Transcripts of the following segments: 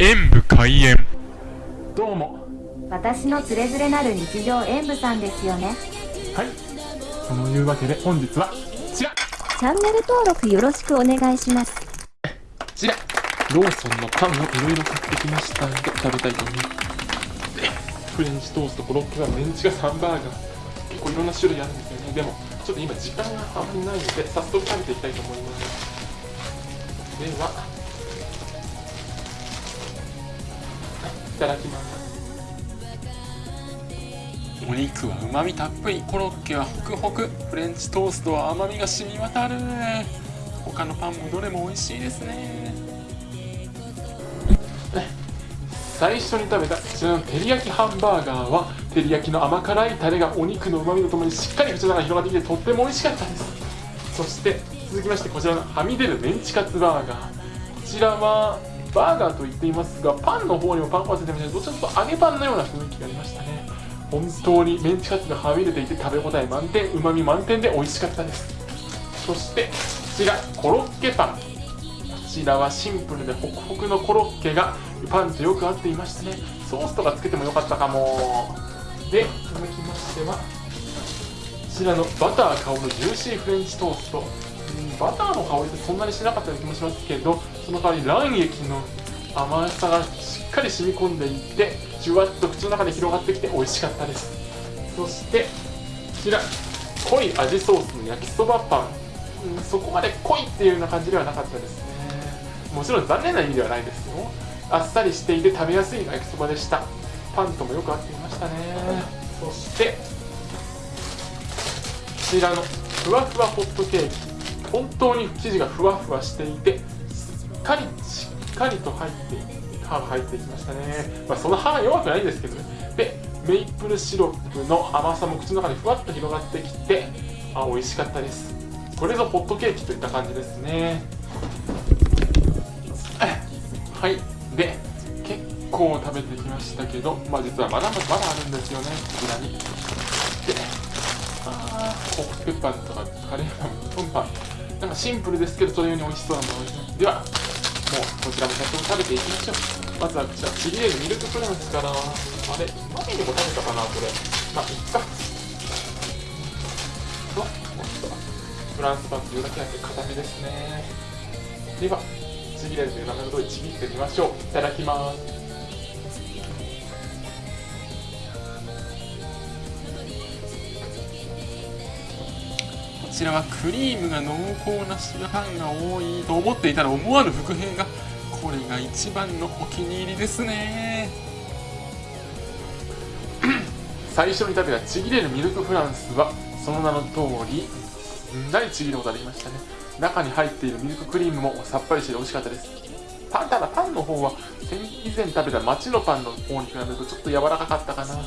演武開演。どうも。私のつれづれなる日常演舞さんですよね。はい。そのいうわけで本日はこちらチャンネル登録よろしくお願いします。こちらローソンのパンをいろいろ買ってきました。ので食べたいと思いますフレンチトーストコロッケがメンチがサンバーガー。結構いろんな種類あるんですよね。でもちょっと今時間があまりないので早速食べていきたいと思います。ではただきます。お肉はうまみたっぷりコロッケはホクホクフレンチトーストは甘みが染み渡る。他のパンもどれも美味しいですね。最初に食べたこちらの照り焼きハンバーガーは照り焼きの甘辛いタレがお肉のうまみとともにしっかり口の中に広がってきてとっても美味しかったです。そして続きましてこちらのはみ出るメンチカツバーガー。こちらはバーガーと言っていますがパンの方にもパン粉がついてましてどちらかとと揚げパンのような雰囲気がありましたね。本当にメンチカツがはみ出ていて食べ応え満点うまみ満点で美味しかったです。そしてこちらコロッケパン。こちらはシンプルでホクホクのコロッケがパンとよく合っていましたね。ソースとかつけてもよかったかも。で続きましてはこちらのバター香るジューシーフレンチトースト。バターの香りってそんなにしなかったような気もしますけどその代わり卵液の甘さがしっかり染み込んでいてじゅわっと口の中で広がってきて美味しかったです。そしてこちら濃い味ソースの焼きそばパン、うん、そこまで濃いっていうような感じではなかったですね。もちろん残念な意味ではないですよ。あっさりしていて食べやすい焼きそばでした。パンともよく合っていましたね。そしてこちらのふわふわホットケーキ。本当に生地がふわふわしていてしっかりしっかりと入って歯が入ってきましたね、まあ、その歯が弱くないんですけどね。でメイプルシロップの甘さも口の中でふわっと広がってきてあ美味しかったです。これぞホットケーキといった感じですね。はい。で結構食べてきましたけどまあ実はまだまだあるんですよね。こちらに。であーコッペパンとかカレーパントンパン。シンプルですけどそれより美味しそうなものですね。ではもうこちらも早速食べていきましょう。まずはこちらちぎれるミルクフランスから。あれ前にも食べたかなこれ。まあいっか。ともっとフランスパンというだけあって固めですね。ではちぎれるという名前の通りちぎってみましょう。いただきます。ちらはクリームが濃厚な白パンが多いと思っていたら思わぬ伏兵がこれが一番のお気に入りですね。最初に食べたちぎれるミルクフランスはその名の通りすんなりちぎることができましたね。中に入っているミルククリームもさっぱりして美味しかったです。パンただパンの方は以前食べた町のパンの方に比べるとちょっと柔らかかったかな。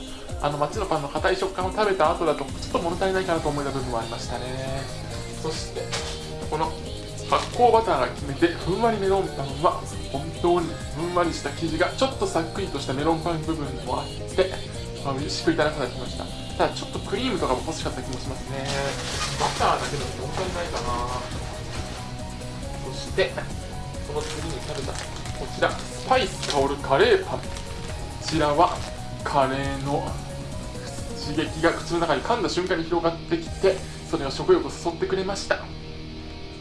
あの町のパンの硬い食感を食べた後だとちょっと物足りないかなと思えた部分もありましたね。そしてこの発酵バターが決めてふんわりメロンパンは本当にふんわりした生地がちょっとさっくりとしたメロンパン部分もあって、まあ、美味しくいただくことができました。ただちょっとクリームとかも欲しかった気もしますね。バターだけだと物足りないかな。そしてその次に食べたこちらスパイス香るカレーパン。こちらはカレーの刺激が口の中に噛んだ瞬間に広がってきてそれが食欲を誘ってくれました。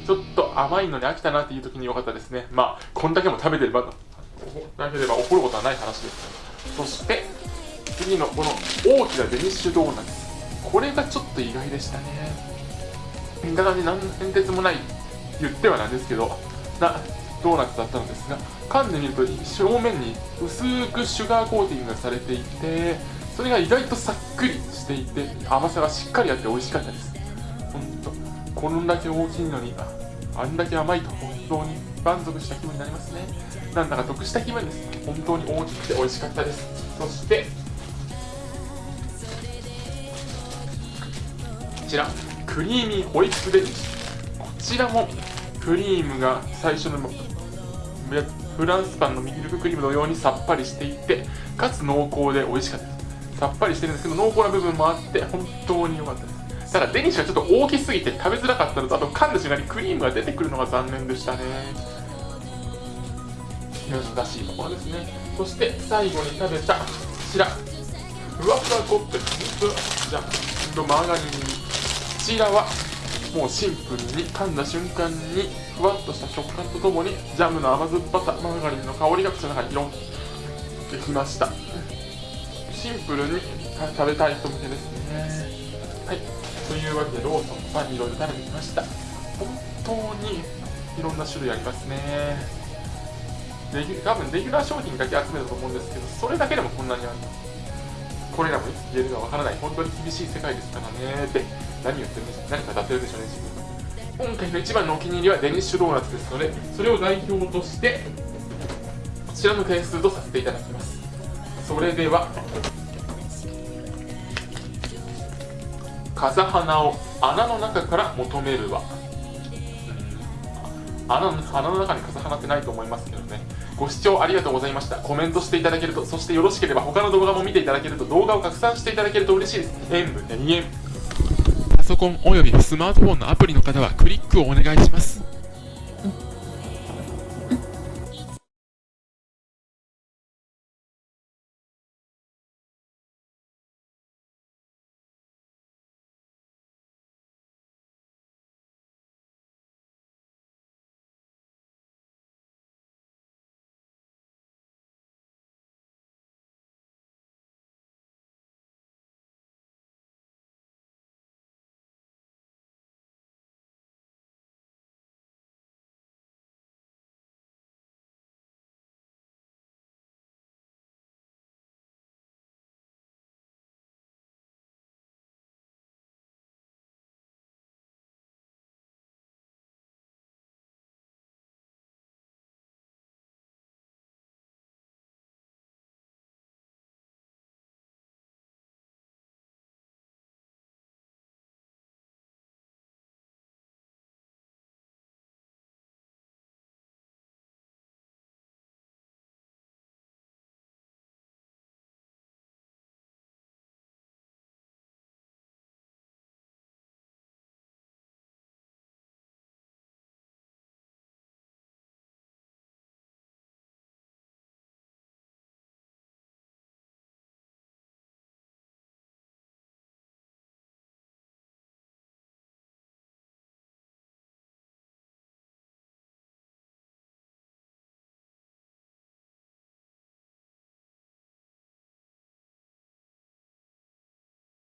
ちょっと甘いのに飽きたなっていう時に良かったですね。まあこんだけも食べてればなければ怒ることはない話です。そして次のこの大きなデニッシュドーナツ。これがちょっと意外でしたね。見た感じ何の変哲もない言ってはなんですけど。なドーナツだったのですが噛んでみると表面に薄くシュガーコーティングがされていてそれが意外とさっくりしていて甘さがしっかりあって美味しかったです。本当こんだけ大きいのにあんだけ甘いと本当に満足した気分になりますね。なんだか得した気分です。本当に大きくて美味しかったです。そしてこちらクリーミーホイップデニッシュこちらもクリームが最初のフランスパンのミルククリームのようにさっぱりしていてかつ濃厚で美味しかった。ですさっぱりしてるんですけど濃厚な部分もあって本当に良かったです。ただデニッシュがちょっと大きすぎて食べづらかったのとあと噛んだ瞬間にクリームが出てくるのが残念でしたね。難しいところですね。そして最後に食べたこちら。ふわふわコッペじゃんマーガリンこちらはもうシンプルに噛んだ瞬間にふわっとした食感とともにジャムの甘酸っぱさマーガリンの香りが口の中に広がってきました。シンプルに食べたい人向けですね。はい。というわけでローソンパンいろいろ食べてきました。本当にいろんな種類ありますね。レギュ多分レギュラー商品だけ集めたと思うんですけどそれだけでもこんなにありますこれらもいつ消えるかわからない。本当に厳しい世界ですからね。って何言ってるんでしょう何か立てるでしょうね自分。今回の一番のお気に入りはデニッシュドーナツですのでそれを代表としてこちらの点数とさせていただきます。それでは風花を穴の中から求めるわ。穴の穴の中に風花ってないと思いますけどね。ご視聴ありがとうございました。コメントしていただけるとそしてよろしければ他の動画も見ていただけると動画を拡散していただけると嬉しいです。演武2円ソコンおよびスマートフォンのアプリの方はクリックをお願いします。